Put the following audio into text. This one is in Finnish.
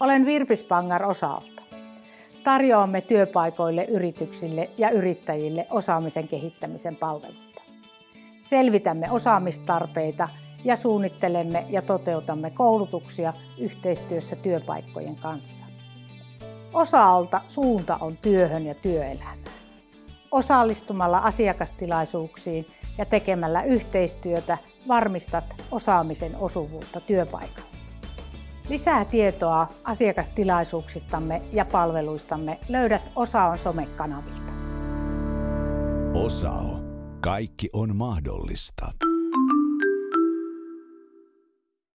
Olen Virpi Spangar Osalta. Tarjoamme työpaikoille, yrityksille ja yrittäjille osaamisen kehittämisen palveluita. Selvitämme osaamistarpeita ja suunnittelemme ja toteutamme koulutuksia yhteistyössä työpaikkojen kanssa. Osa-alta suunta on työhön ja työelämään. Osallistumalla asiakastilaisuuksiin ja tekemällä yhteistyötä varmistat osaamisen osuvuutta työpaikalla. Lisää tietoa asiakastilaisuuksistamme ja palveluistamme löydät Osaon somekanavilta. Osao. Kaikki on mahdollista.